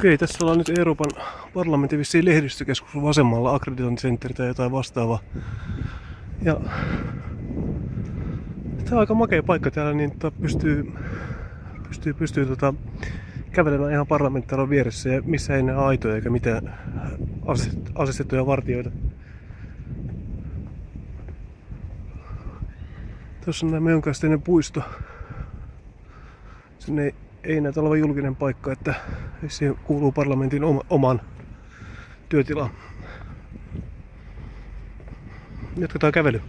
Okei, tässä ollaan nyt Euroopan parlamentin vissiin lehdistökeskus vasemmalla, akkreditointicenter tai jotain vastaavaa. Ja Tämä on aika makea paikka täällä, niin tota pystyy, pystyy, pystyy tota, kävelemään ihan parlamenttaaron vieressä ja missä ei näe aitoja eikä mitään asestettuja vartioita. Tuossa on jonkinlainen puisto. Sinne ei, ei näytä olevan julkinen paikka, että se kuuluu parlamentin oma, oman työtilaan. Jatketaan kävelyä.